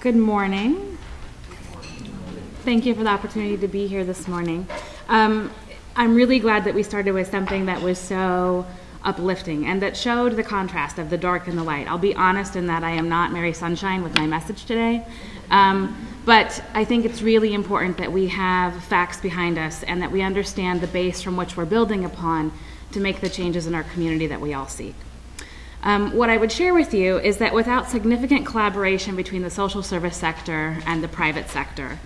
Good morning. Thank you for the opportunity to be here this morning. Um, I'm really glad that we started with something that was so uplifting and that showed the contrast of the dark and the light. I'll be honest in that I am not Mary Sunshine with my message today. Um, but I think it's really important that we have facts behind us and that we understand the base from which we're building upon to make the changes in our community that we all seek. Um, what I would share with you is that without significant collaboration between the social service sector and the private sector,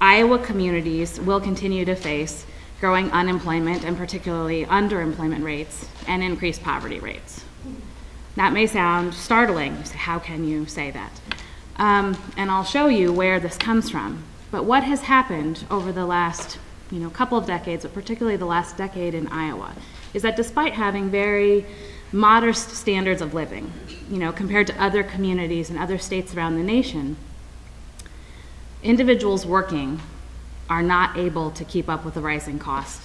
Iowa communities will continue to face growing unemployment and particularly underemployment rates and increased poverty rates. That may sound startling. How can you say that? Um, and I'll show you where this comes from. But what has happened over the last you know, couple of decades, but particularly the last decade in Iowa, is that despite having very modest standards of living, you know, compared to other communities and other states around the nation, individuals working are not able to keep up with the rising cost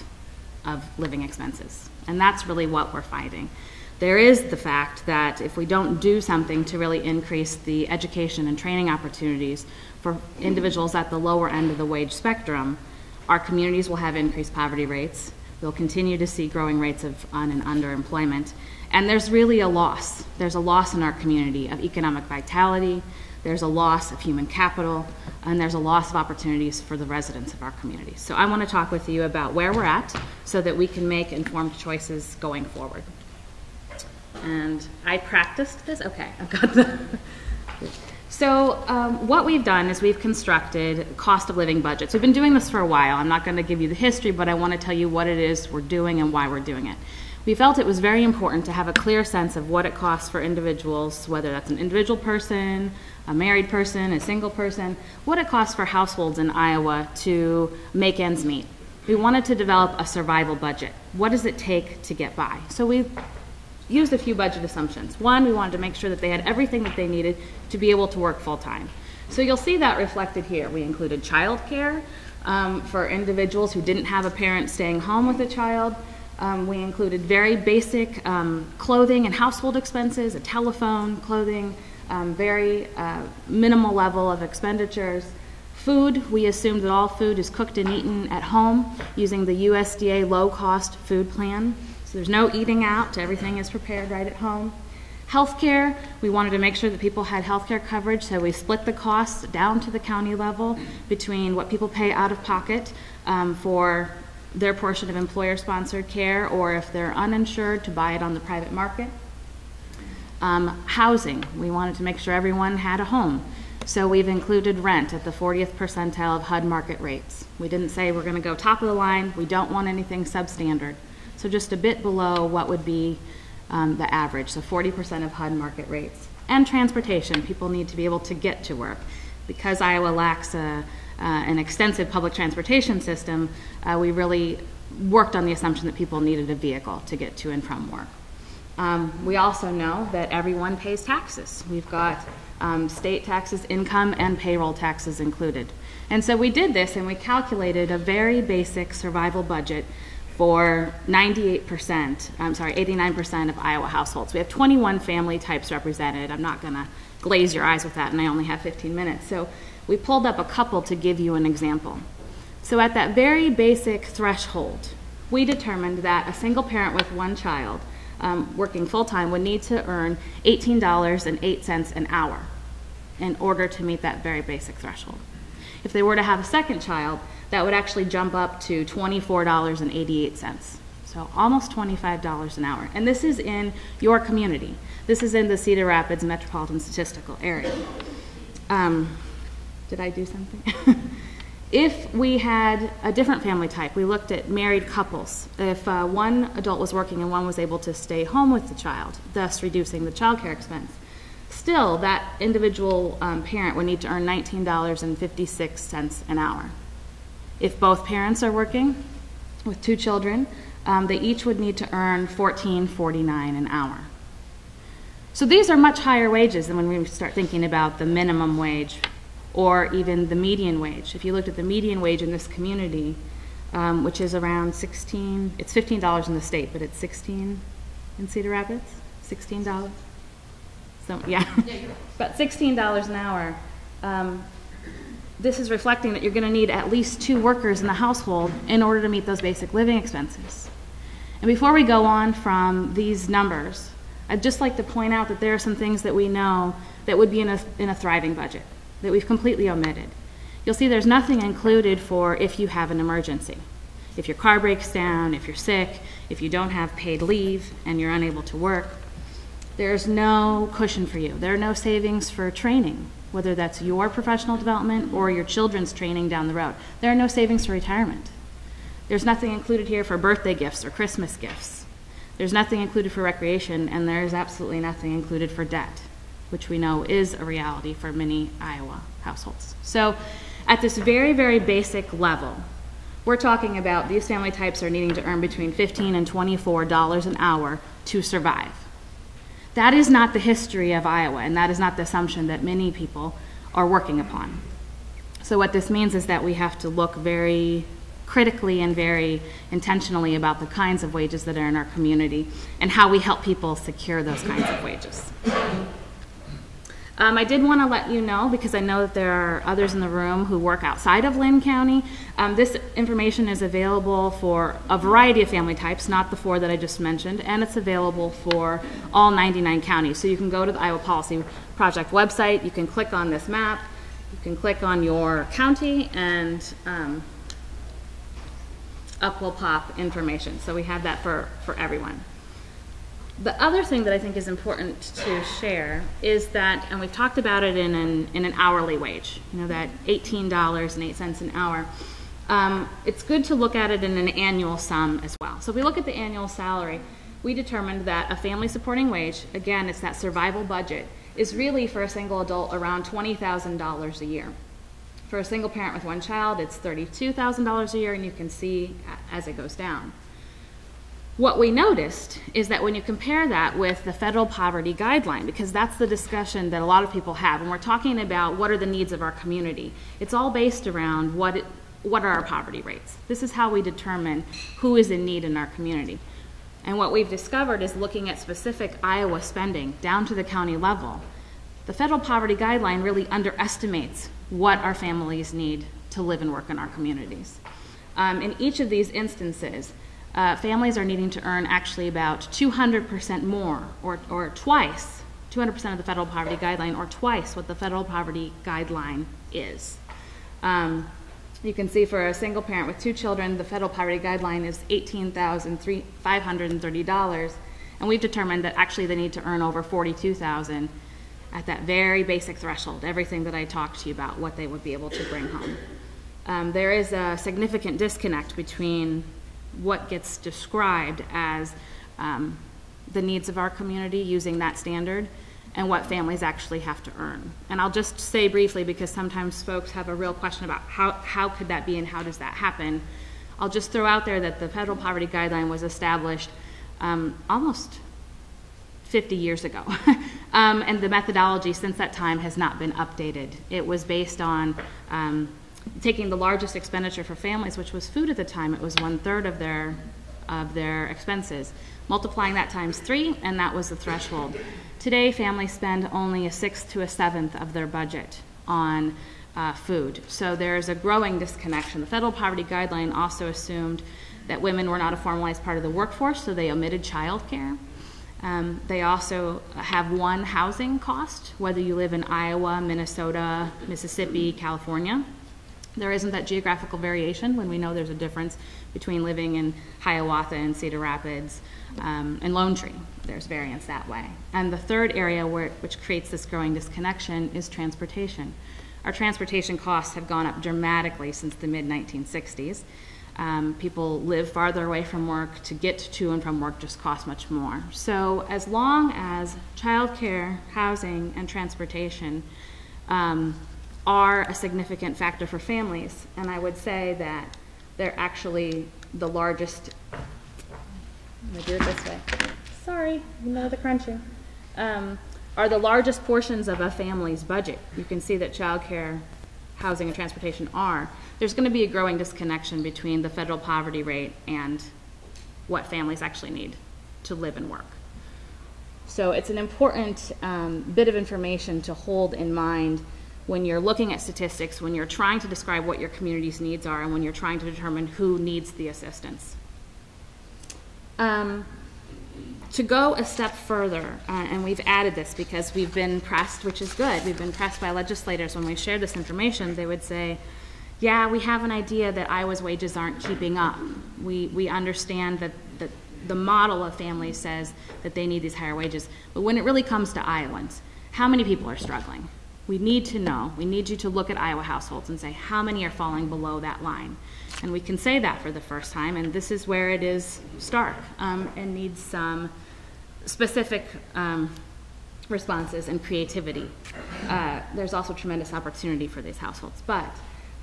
of living expenses. And that's really what we're finding. There is the fact that if we don't do something to really increase the education and training opportunities for individuals at the lower end of the wage spectrum, our communities will have increased poverty rates. We'll continue to see growing rates of un and underemployment. And there's really a loss. There's a loss in our community of economic vitality, there's a loss of human capital, and there's a loss of opportunities for the residents of our community. So I want to talk with you about where we're at so that we can make informed choices going forward. And I practiced this. Okay, I've got the. So um, what we've done is we've constructed cost of living budgets. We've been doing this for a while. I'm not going to give you the history, but I want to tell you what it is we're doing and why we're doing it. We felt it was very important to have a clear sense of what it costs for individuals, whether that's an individual person, a married person, a single person, what it costs for households in Iowa to make ends meet. We wanted to develop a survival budget. What does it take to get by? So we used a few budget assumptions. One, we wanted to make sure that they had everything that they needed to be able to work full time. So you'll see that reflected here. We included childcare um, for individuals who didn't have a parent staying home with a child. Um, we included very basic um, clothing and household expenses, a telephone, clothing, um, very uh, minimal level of expenditures. Food, we assumed that all food is cooked and eaten at home using the USDA low cost food plan. So there's no eating out, everything is prepared right at home. Healthcare, we wanted to make sure that people had healthcare coverage, so we split the costs down to the county level between what people pay out of pocket um, for their portion of employer sponsored care or if they're uninsured to buy it on the private market. Um, housing, we wanted to make sure everyone had a home. So we've included rent at the 40th percentile of HUD market rates. We didn't say we're going to go top of the line. We don't want anything substandard. So just a bit below what would be um, the average, so 40% of HUD market rates. And transportation, people need to be able to get to work. Because Iowa lacks a, uh, an extensive public transportation system, uh, we really worked on the assumption that people needed a vehicle to get to and from work. Um, we also know that everyone pays taxes. We've got um, state taxes, income, and payroll taxes included. And so we did this and we calculated a very basic survival budget for 98%, I'm sorry, 89% of Iowa households. We have 21 family types represented. I'm not going to glaze your eyes with that, and I only have 15 minutes. So we pulled up a couple to give you an example. So at that very basic threshold, we determined that a single parent with one child um, working full time would need to earn $18.08 an hour in order to meet that very basic threshold. If they were to have a second child, that would actually jump up to $24.88. So almost $25 an hour. And this is in your community. This is in the Cedar Rapids metropolitan statistical area. Um, did I do something? If we had a different family type, we looked at married couples. If uh, one adult was working and one was able to stay home with the child, thus reducing the child care expense, still that individual um, parent would need to earn $19.56 an hour. If both parents are working with two children, um, they each would need to earn $14.49 an hour. So these are much higher wages than when we start thinking about the minimum wage or even the median wage. If you looked at the median wage in this community, um, which is around 16, it's $15 in the state, but it's 16 in Cedar Rapids, $16. So yeah, about $16 an hour. um, this is reflecting that you're going to need at least two workers in the household in order to meet those basic living expenses. And before we go on from these numbers, I'd just like to point out that there are some things that we know that would be in a, in a thriving budget that we've completely omitted. You'll see there's nothing included for if you have an emergency. If your car breaks down, if you're sick, if you don't have paid leave and you're unable to work, there's no cushion for you. There are no savings for training, whether that's your professional development or your children's training down the road. There are no savings for retirement. There's nothing included here for birthday gifts or Christmas gifts. There's nothing included for recreation, and there's absolutely nothing included for debt, which we know is a reality for many Iowa households. So, at this very, very basic level, we're talking about these family types are needing to earn between 15 and 24 dollars an hour to survive. That is not the history of Iowa, and that is not the assumption that many people are working upon. So, what this means is that we have to look very critically and very intentionally about the kinds of wages that are in our community and how we help people secure those kinds of wages. Um, I did want to let you know, because I know that there are others in the room who work outside of Linn County, um, this information is available for a variety of family types, not the four that I just mentioned, and it's available for all 99 counties. So you can go to the Iowa Policy Project website, you can click on this map, you can click on your county, and um, up will pop information. So we have that for, for everyone. The other thing that I think is important to share is that, and we've talked about it in an, in an hourly wage, you know, that $18.08 an hour. Um, it's good to look at it in an annual sum as well. So if we look at the annual salary, we determined that a family supporting wage, again, it's that survival budget, is really for a single adult around $20,000 a year. For a single parent with one child, it's $32,000 a year, and you can see as it goes down. What we noticed is that when you compare that with the federal poverty guideline, because that's the discussion that a lot of people have, when we're talking about what are the needs of our community, it's all based around what, it, what are our poverty rates. This is how we determine who is in need in our community. And what we've discovered is looking at specific Iowa spending down to the county level, the federal poverty guideline really underestimates what our families need to live and work in our communities. Um, in each of these instances, uh, families are needing to earn actually about 200% more, or, or twice, 200% of the federal poverty guideline, or twice what the federal poverty guideline is. Um, you can see for a single parent with two children, the federal poverty guideline is $18,530, and we've determined that actually they need to earn over 42000 at that very basic threshold, everything that I talked to you about, what they would be able to bring home. Um, there is a significant disconnect between what gets described as um, the needs of our community using that standard and what families actually have to earn. And I'll just say briefly, because sometimes folks have a real question about how, how could that be and how does that happen. I'll just throw out there that the federal poverty guideline was established um, almost 50 years ago. um, and the methodology since that time has not been updated. It was based on um, taking the largest expenditure for families, which was food at the time, it was one third of their of their expenses. Multiplying that times three, and that was the threshold. Today, families spend only a sixth to a seventh of their budget on uh, food. So there's a growing disconnection. The federal poverty guideline also assumed that women were not a formalized part of the workforce, so they omitted childcare. Um, they also have one housing cost, whether you live in Iowa, Minnesota, Mississippi, California. There isn't that geographical variation when we know there's a difference between living in Hiawatha and Cedar Rapids um, and Lone Tree. There's variance that way. And the third area where, which creates this growing disconnection is transportation. Our transportation costs have gone up dramatically since the mid 1960s. Um, people live farther away from work. To get to and from work just costs much more. So, as long as childcare, housing, and transportation um, are a significant factor for families. And I would say that they're actually the largest. Do it this way. Sorry, you know the crunching. Um, are the largest portions of a family's budget. You can see that childcare, housing, and transportation are. There's going to be a growing disconnection between the federal poverty rate and what families actually need to live and work. So it's an important um, bit of information to hold in mind when you're looking at statistics, when you're trying to describe what your community's needs are, and when you're trying to determine who needs the assistance. Um, to go a step further, uh, and we've added this because we've been pressed, which is good, we've been pressed by legislators when we shared this information, they would say, yeah, we have an idea that Iowa's wages aren't keeping up. We, we understand that, that the model of families says that they need these higher wages. But when it really comes to Iowans, how many people are struggling? We need to know. We need you to look at Iowa households and say how many are falling below that line. And we can say that for the first time, and this is where it is stark um, and needs some specific um, responses and creativity. Uh, there's also tremendous opportunity for these households. But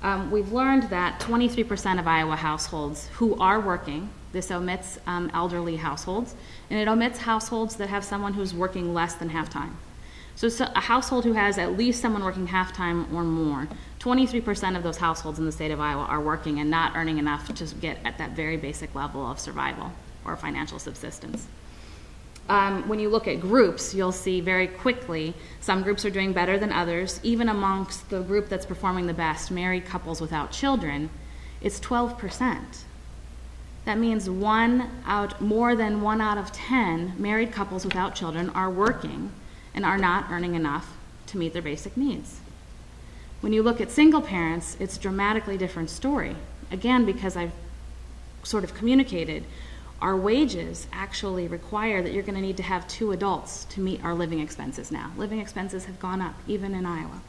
um, we've learned that 23% of Iowa households who are working, this omits um, elderly households, and it omits households that have someone who's working less than half time. So, so a household who has at least someone working half time or more, 23% of those households in the state of Iowa are working and not earning enough to get at that very basic level of survival or financial subsistence. Um, when you look at groups, you'll see very quickly some groups are doing better than others. Even amongst the group that's performing the best, married couples without children, it's 12%. That means one out, more than one out of 10 married couples without children are working and are not earning enough to meet their basic needs. When you look at single parents, it's a dramatically different story. Again, because I've sort of communicated, our wages actually require that you're going to need to have two adults to meet our living expenses now. Living expenses have gone up, even in Iowa.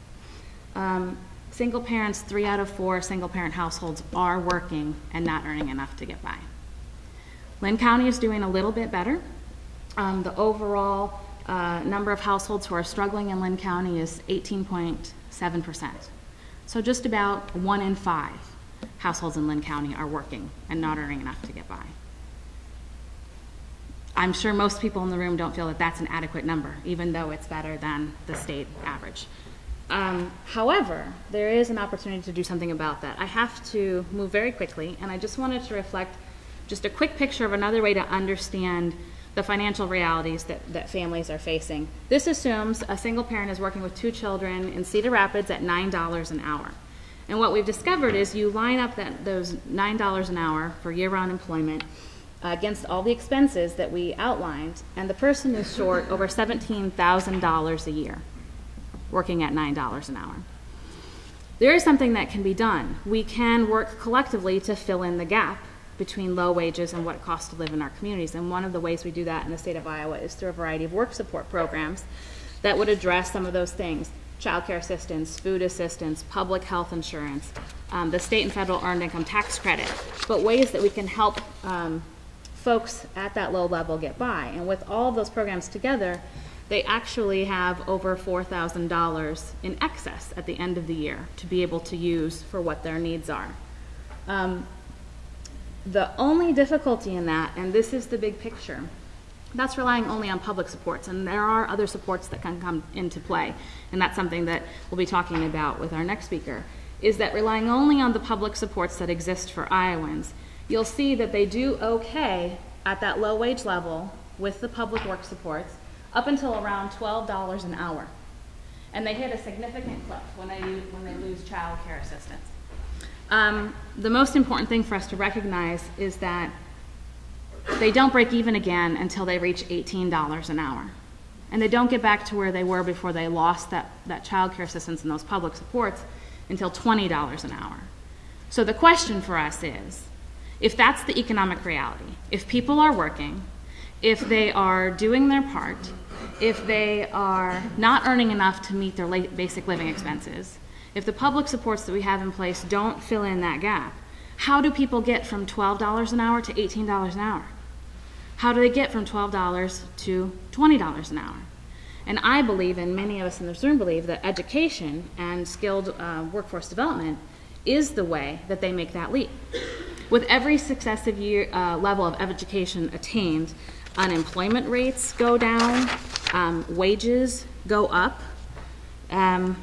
Um, single parents, three out of four single parent households are working and not earning enough to get by. Linn County is doing a little bit better. Um, the overall uh, number of households who are struggling in Linn County is 18.7%. So just about one in five households in Linn County are working and not earning enough to get by. I'm sure most people in the room don't feel that that's an adequate number, even though it's better than the state average. Um, however, there is an opportunity to do something about that. I have to move very quickly, and I just wanted to reflect just a quick picture of another way to understand the financial realities that, that families are facing. This assumes a single parent is working with two children in Cedar Rapids at $9 an hour. And what we've discovered is you line up that, those $9 an hour for year round employment uh, against all the expenses that we outlined, and the person is short over $17,000 a year working at $9 an hour. There is something that can be done. We can work collectively to fill in the gap between low wages and what it costs to live in our communities. And one of the ways we do that in the state of Iowa is through a variety of work support programs that would address some of those things child care assistance, food assistance, public health insurance, um, the state and federal earned income tax credit, but ways that we can help um, folks at that low level get by. And with all of those programs together, they actually have over $4,000 in excess at the end of the year to be able to use for what their needs are. Um, the only difficulty in that, and this is the big picture, that's relying only on public supports, and there are other supports that can come into play, and that's something that we'll be talking about with our next speaker, is that relying only on the public supports that exist for Iowans, you'll see that they do okay at that low wage level with the public work supports up until around $12 an hour. And they hit a significant cliff when they, when they lose child care assistance. Um, the most important thing for us to recognize is that they don't break even again until they reach $18 an hour. And they don't get back to where they were before they lost that, that child care assistance and those public supports until $20 an hour. So the question for us is, if that's the economic reality, if people are working, if they are doing their part, if they are not earning enough to meet their basic living expenses, if the public supports that we have in place don't fill in that gap, how do people get from $12 an hour to $18 an hour? How do they get from $12 to $20 an hour? And I believe, and many of us in this room believe, that education and skilled uh, workforce development is the way that they make that leap. With every successive year, uh, level of education attained, unemployment rates go down, um, wages go up. Um,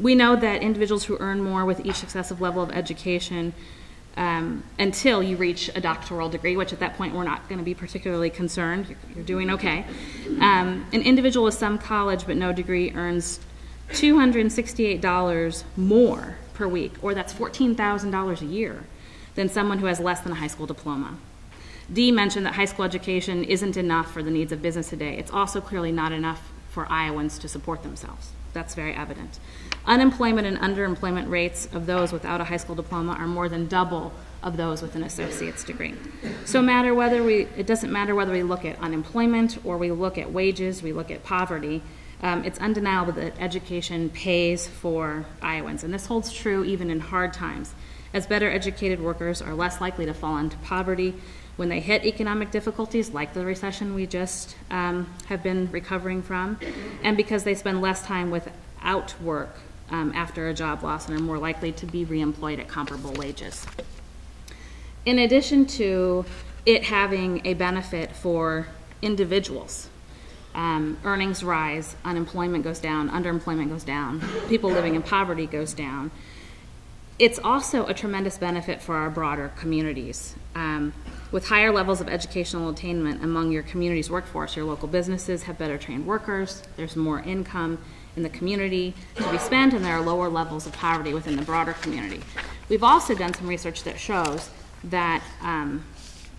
we know that individuals who earn more with each successive level of education um, until you reach a doctoral degree, which at that point we're not going to be particularly concerned. You're, you're doing okay. Um, an individual with some college but no degree earns $268 more per week, or that's $14,000 a year, than someone who has less than a high school diploma. Dee mentioned that high school education isn't enough for the needs of business today. It's also clearly not enough for Iowans to support themselves. That's very evident. Unemployment and underemployment rates of those without a high school diploma are more than double of those with an associate's degree. So matter whether we, it doesn't matter whether we look at unemployment or we look at wages, we look at poverty, um, it's undeniable that education pays for Iowans. And this holds true even in hard times, as better educated workers are less likely to fall into poverty when they hit economic difficulties, like the recession we just um, have been recovering from, and because they spend less time without work um, after a job loss and are more likely to be reemployed at comparable wages. In addition to it having a benefit for individuals, um, earnings rise, unemployment goes down, underemployment goes down, people living in poverty goes down. It's also a tremendous benefit for our broader communities. Um, with higher levels of educational attainment among your community's workforce, your local businesses have better trained workers, there's more income in the community to be spent, and there are lower levels of poverty within the broader community. We've also done some research that shows that um,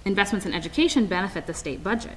investments in education benefit the state budget.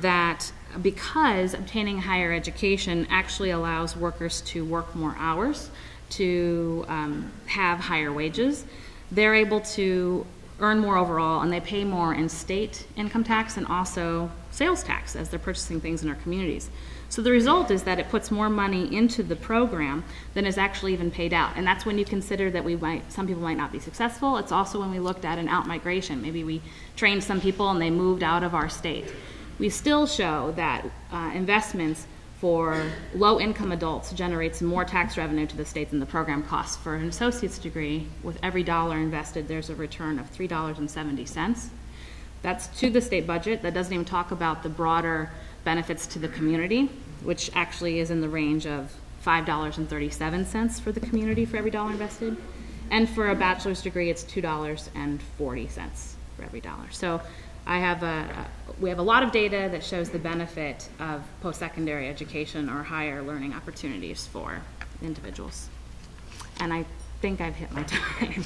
That because obtaining higher education actually allows workers to work more hours, to um, have higher wages, they're able to earn more overall and they pay more in state income tax and also sales tax as they're purchasing things in our communities. So the result is that it puts more money into the program than is actually even paid out. And that's when you consider that we might, some people might not be successful. It's also when we looked at an out migration. Maybe we trained some people and they moved out of our state. We still show that uh, investments for low-income adults generates more tax revenue to the state than the program costs. For an associate's degree, with every dollar invested, there's a return of $3.70. That's to the state budget. That doesn't even talk about the broader benefits to the community, which actually is in the range of $5.37 for the community for every dollar invested. And for a bachelor's degree, it's $2.40 for every dollar. So I have a, we have a lot of data that shows the benefit of post-secondary education or higher learning opportunities for individuals. And I think I've hit my time.